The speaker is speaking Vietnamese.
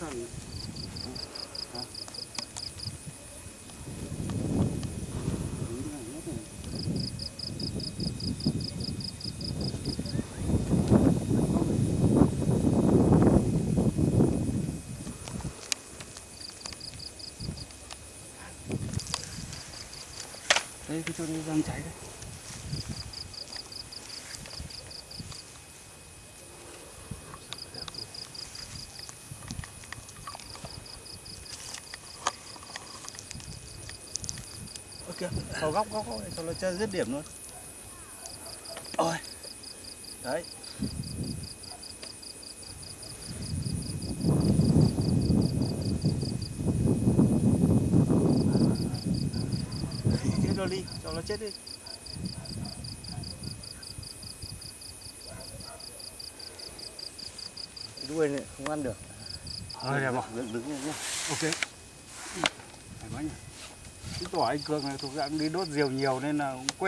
thằng Hả? Đây cái chỗ này đang cháy đấy. Kìa, vào góc góc góc cho nó chơi dứt điểm luôn. Ôi. Đấy. Nó đi, cho nó chết đi. Cái đuôi này không ăn được. Ờ, đẹp rồi. Đứng đứng nhá. Ok. Phải anh Cường này thuộc dạng đi đốt diều nhiều nên là cũng quen.